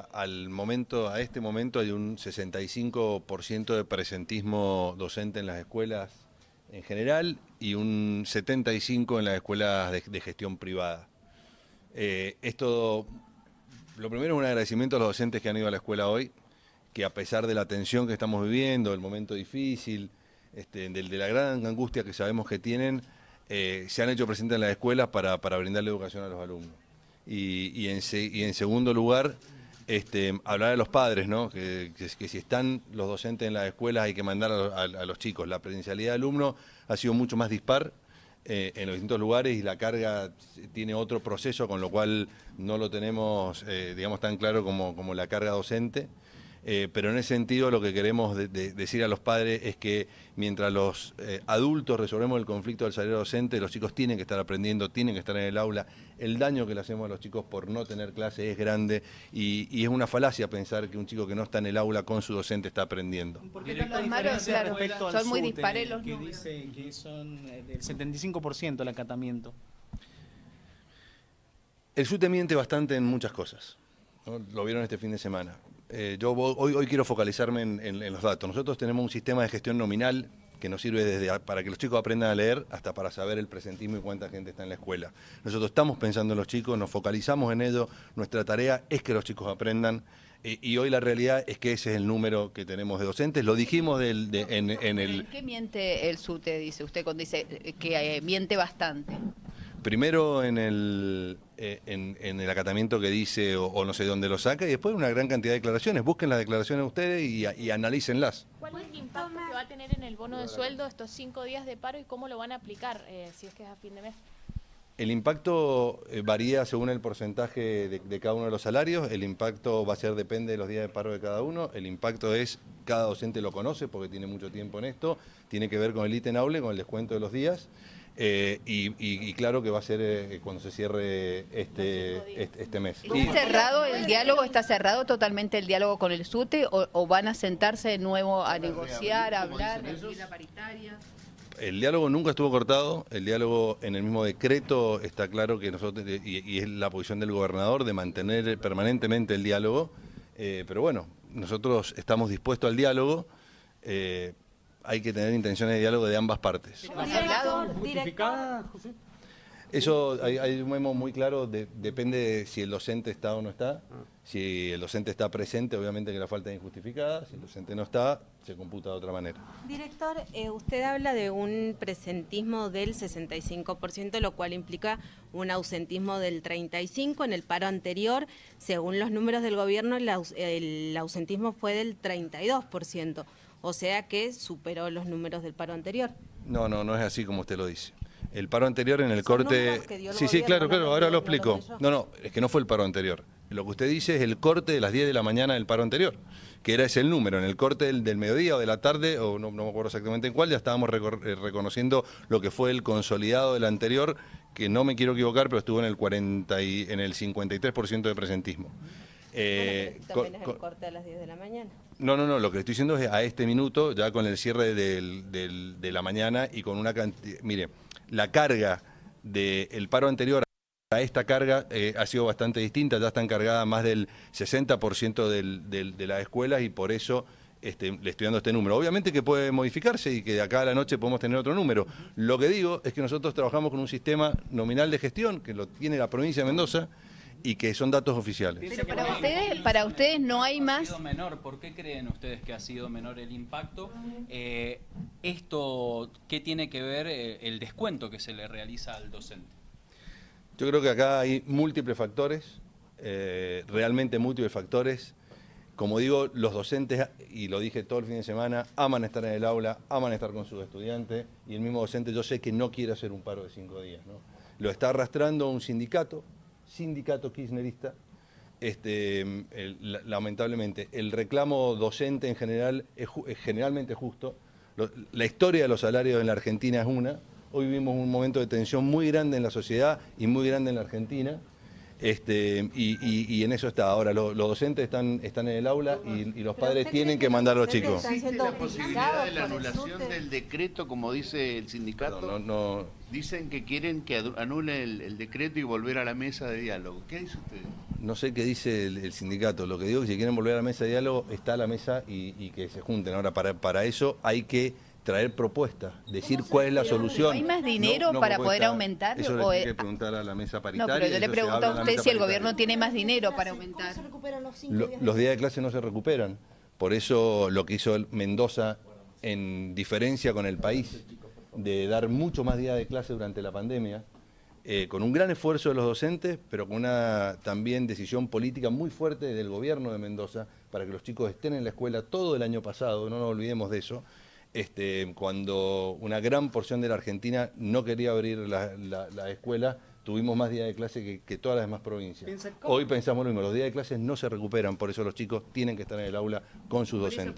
Al momento, a este momento hay un 65% de presentismo docente en las escuelas en general y un 75% en las escuelas de, gestión privada. Eh, esto, lo primero es un agradecimiento a los docentes que han ido a la escuela hoy, que a pesar de la tensión que estamos viviendo, el momento difícil, este, de, la gran angustia que sabemos que tienen, eh, se han hecho presentes en las escuelas para, para brindarle educación a los alumnos. Y, en, y en segundo lugar, este, hablar a los padres, ¿no? Que, si están los docentes en las escuelas hay que mandar a, los chicos. La presencialidad de alumno ha sido mucho más dispar eh, en los distintos lugares y la carga tiene otro proceso, con lo cual no lo tenemos, eh, digamos, tan claro como la carga docente. Eh, pero en ese sentido lo que queremos decir a los padres es que mientras los eh, adultos resolvemos el conflicto del salario docente, los chicos tienen que estar aprendiendo, tienen que estar en el aula. El daño que le hacemos a los chicos por no tener clase es grande y, es una falacia pensar que un chico que no está en el aula con su docente está aprendiendo. Porque los malos, claro, son muy dispares los que dice que son eh, del 75% el acatamiento. El SUTE miente bastante en muchas cosas. Lo vieron este fin de semana. Eh, yo hoy, hoy quiero focalizarme en, los datos. Nosotros tenemos un sistema de gestión nominal que nos sirve desde para que los chicos aprendan a leer hasta para saber el presentismo y cuánta gente está en la escuela. Nosotros estamos pensando en los chicos, nos focalizamos en ello, nuestra tarea es que los chicos aprendan eh, y hoy la realidad es que ese es el número que tenemos de docentes. Lo dijimos del, en, el... ¿Qué miente el SUTE, dice usted, cuando dice que eh, miente bastante? Primero en el, eh, en, el acatamiento que dice o, no sé dónde lo saca y después una gran cantidad de declaraciones. Busquen las declaraciones ustedes y, y analícenlas. ¿Cuál es el impacto que va a tener en el bono de sueldo estos cinco días de paro y cómo lo van a aplicar eh, si es que es a fin de mes? El impacto eh, varía según el porcentaje de, cada uno de los salarios, el impacto va a ser, depende de los días de paro de cada uno, el impacto es, cada docente lo conoce porque tiene mucho tiempo en esto, tiene que ver con el ítem aule, con el descuento de los días, eh, y, claro que va a ser eh, cuando se cierre este, este, este, mes. ¿Está cerrado el diálogo? ¿Está cerrado totalmente el diálogo con el SUTE o, van a sentarse de nuevo a negociar, a hablar, a la paritaria? El diálogo nunca estuvo cortado, el diálogo en el mismo decreto está claro que nosotros, y, es la posición del gobernador de mantener permanentemente el diálogo, eh, pero bueno, nosotros estamos dispuestos al diálogo, hay que tener intenciones de diálogo de ambas partes. Eso hay, hay, un memo muy claro, depende de si el docente está o no está. Ah. Si el docente está presente, obviamente que la falta es injustificada. Si el docente no está, se computa de otra manera. Director, eh, usted habla de un presentismo del 65%, lo cual implica un ausentismo del 35%. En el paro anterior, según los números del gobierno, el ausentismo fue del 32% o sea que superó los números del paro anterior. No, no, no es así como usted lo dice. El paro anterior en el corte... sí, sí, claro, claro, ahora lo explico. No, no, es que no fue el paro anterior. Lo que usted dice es el corte de las 10 de la mañana del paro anterior, que era ese el número. En el corte del, mediodía o de la tarde, o no, me acuerdo exactamente en cuál, ya estábamos eh, reconociendo lo que fue el consolidado del anterior, que no me quiero equivocar, pero estuvo en el, 40 y, en el 53% de presentismo. Eh, también es el corte a las 10 de la mañana. No, no, no, lo que estoy diciendo es a este minuto, ya con el cierre de la mañana y con una cantidad... Mire, la carga del paro anterior a esta carga eh, ha sido bastante distinta, ya están cargadas más del 60% de las escuelas y por eso este, le estoy dando este número. Obviamente que puede modificarse y que de acá a la noche podemos tener otro número. Lo que digo es que nosotros trabajamos con un sistema nominal de gestión que lo tiene la provincia de Mendoza, y que son datos oficiales. Pero para ustedes, para ustedes no hay más... menor. ¿Por qué creen ustedes que ha sido menor el impacto? Eh, esto, ¿qué tiene que ver eh, el descuento que se le realiza al docente? Yo creo que acá hay múltiples factores, eh, realmente múltiples factores. Como digo, los docentes, y lo dije todo el fin de semana, aman estar en el aula, aman estar con sus estudiantes, y el mismo docente yo sé que no quiere hacer un paro de cinco días. ¿no? Lo está arrastrando un sindicato, sindicato kirchnerista, este, lamentablemente, el reclamo docente en general es, generalmente justo. la historia de los salarios en la Argentina es una. Hoy vivimos un momento de tensión muy grande en la sociedad y muy grande en la Argentina. Este, y, y- y en eso está. Ahora, lo- los docentes están, están en el aula y, y los padres tienen que mandar a los chicos. ¿Existe la posibilidad de la anulación del decreto, como dice el sindicato? No, no, Dicen que quieren que anule el, el decreto y volver a la mesa de diálogo. ¿Qué dice usted? no sé qué dice el, el sindicato. Lo que digo es que si quieren volver a la mesa de diálogo, está a la mesa y, y que se junten. Ahora, para, para eso hay que traer propuestas, decir cuál es la solución. ¿Hay más dinero para poder aumentar Eso o le es- tiene que preguntar a la mesa No, paritaria. pero yo le pregunto a usted si el gobierno tiene más dinero para aumentar. Lo- los días de clase no se recuperan. Por eso lo que hizo Mendoza, en diferencia con el país, de dar mucho más días de clase durante la pandemia, eh, con un gran esfuerzo de los docentes, pero con una también decisión política muy fuerte del gobierno de Mendoza para que los chicos estén en la escuela todo el año pasado, no nos olvidemos de eso, este, cuando una gran porción de la Argentina no quería abrir la, la- la escuela, tuvimos más días de clase que, que todas las demás provincias. Hoy pensamos lo mismo, los días de clases no se recuperan, por eso los chicos tienen que estar en el aula con sus docentes.